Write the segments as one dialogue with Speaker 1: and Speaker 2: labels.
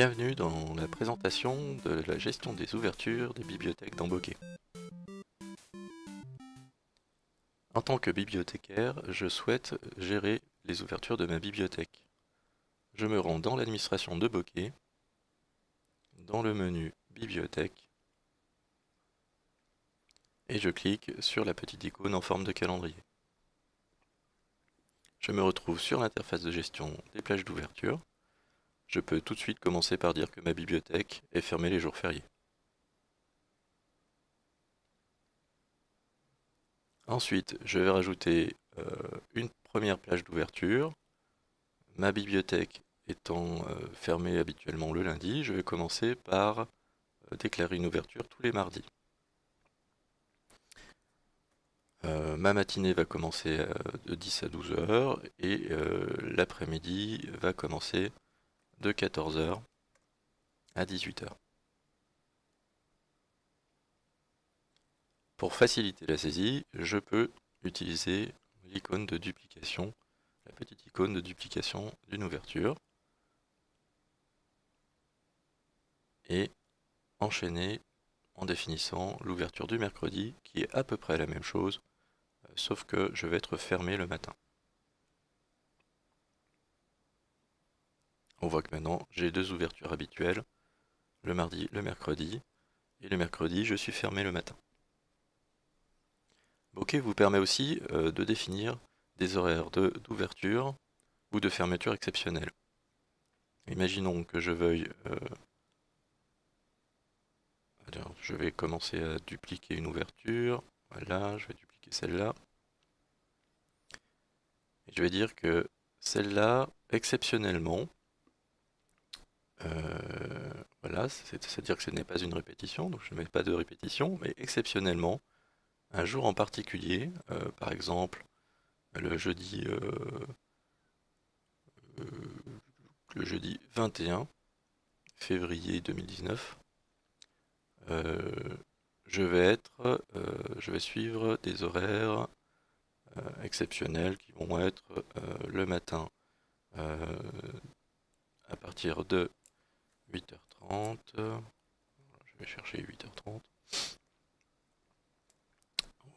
Speaker 1: Bienvenue dans la présentation de la gestion des ouvertures des bibliothèques dans Bokeh. En tant que bibliothécaire, je souhaite gérer les ouvertures de ma bibliothèque. Je me rends dans l'administration de Bokeh, dans le menu Bibliothèque, et je clique sur la petite icône en forme de calendrier. Je me retrouve sur l'interface de gestion des plages d'ouverture. Je peux tout de suite commencer par dire que ma bibliothèque est fermée les jours fériés. Ensuite, je vais rajouter euh, une première plage d'ouverture. Ma bibliothèque étant euh, fermée habituellement le lundi, je vais commencer par euh, déclarer une ouverture tous les mardis. ma matinée va commencer de 10 à 12 heures et l'après-midi va commencer de 14 heures à 18 heures. Pour faciliter la saisie, je peux utiliser l'icône de duplication, la petite icône de duplication d'une ouverture, et enchaîner en définissant l'ouverture du mercredi, qui est à peu près la même chose, euh, sauf que je vais être fermé le matin. On voit que maintenant j'ai deux ouvertures habituelles, le mardi, le mercredi, et le mercredi je suis fermé le matin. Bokeh vous permet aussi euh, de définir des horaires d'ouverture ou de fermeture exceptionnelle. Imaginons que je veuille... Euh, je vais commencer à dupliquer une ouverture. Voilà, je vais dupliquer celle-là. Et je vais dire que celle-là, exceptionnellement, voilà, c'est-à-dire que ce n'est pas une répétition, donc je ne mets pas de répétition, mais exceptionnellement, un jour en particulier, euh, par exemple le jeudi, euh, euh, le jeudi 21 février 2019, je vais être, je vais suivre des horaires exceptionnels qui vont être le matin à partir de 8h30, je vais chercher 8h30,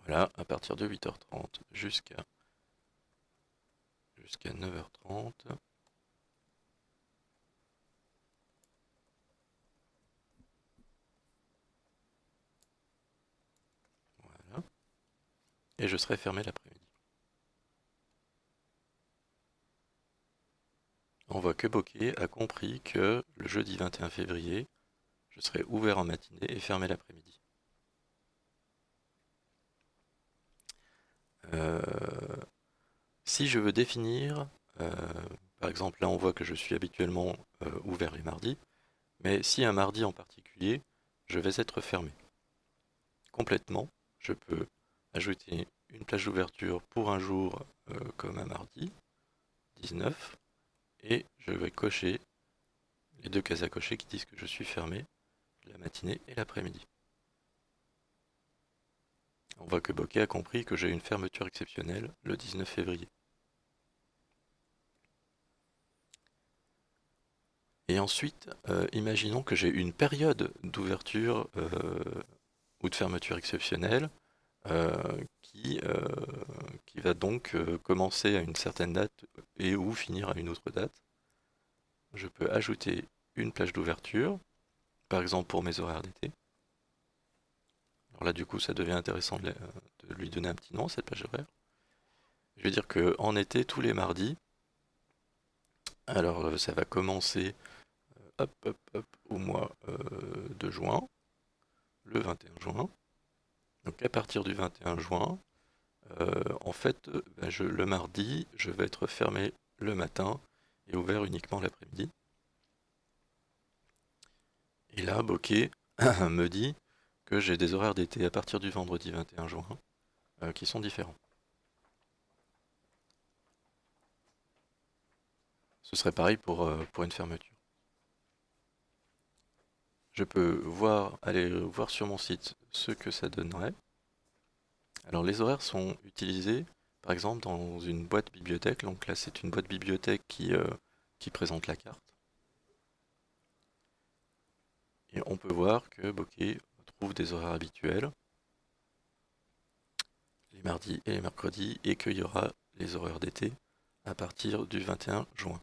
Speaker 1: voilà, à partir de 8h30 jusqu'à jusqu'à 9h30. Voilà. Et je serai fermé l'après-midi. On voit Bokeh a compris que le jeudi 21 février, je serai ouvert en matinée et fermé l'après-midi. Euh, si je veux définir, euh, par exemple là on voit que je suis habituellement euh, ouvert les mardis, mais si un mardi en particulier, je vais être fermé. Complètement, je peux ajouter une plage d'ouverture pour un jour comme un mardi, 19, et je vais cocher les deux cases à cocher qui disent que je suis fermé la matinée et l'après-midi. On voit que Bokeh a compris que j'ai une fermeture exceptionnelle le 19 février. Et ensuite, euh, imaginons que j'ai une période d'ouverture euh, ou de fermeture exceptionnelle euh, qui, qui va donc commencer à une certaine date et ou finir à une autre date. Je peux ajouter une plage d'ouverture, par exemple pour mes horaires d'été. Alors là, du coup, ça devient intéressant de, lui donner un petit nom, cette plage horaire. Je vais dire que en été, tous les mardis, alors euh, ça va commencer euh, hop, hop, hop, au mois euh, de juin, le 21 juin. Donc à partir du 21 juin, en fait, ben, je, le mardi, je vais être fermé le matin et ouvert uniquement l'après-midi. Et là, Bokeh me dit que j'ai des horaires d'été à partir du vendredi 21 juin euh, qui sont différents. Ce serait pareil pour, euh, une fermeture. Je peux aller voir sur mon site ce que ça donnerait. Alors les horaires sont utilisés par exemple dans une boîte bibliothèque. Donc là c'est une boîte bibliothèque qui, euh, qui présente la carte. Et on peut voir que Bokeh trouve des horaires habituels, les mardis et les mercredis, et qu'il y aura les horaires d'été à partir du 21 juin.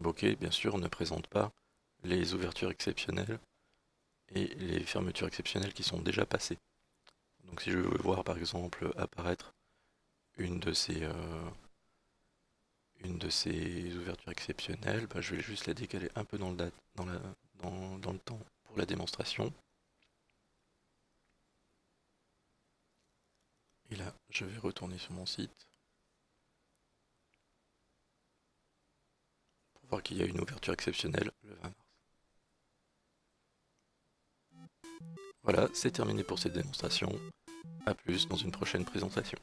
Speaker 1: Bokeh, bien sûr, ne présente pas les ouvertures exceptionnelles et les fermetures exceptionnelles qui sont déjà passées. Donc si je veux voir par exemple apparaître une de ces, euh, ouvertures exceptionnelles, bah, je vais juste la décaler un peu dans le, temps pour la démonstration. Et là, je vais retourner sur mon site. Pour voir qu'il y a une ouverture exceptionnelle le 20 mars. Voilà, c'est terminé pour cette démonstration. A plus dans une prochaine présentation.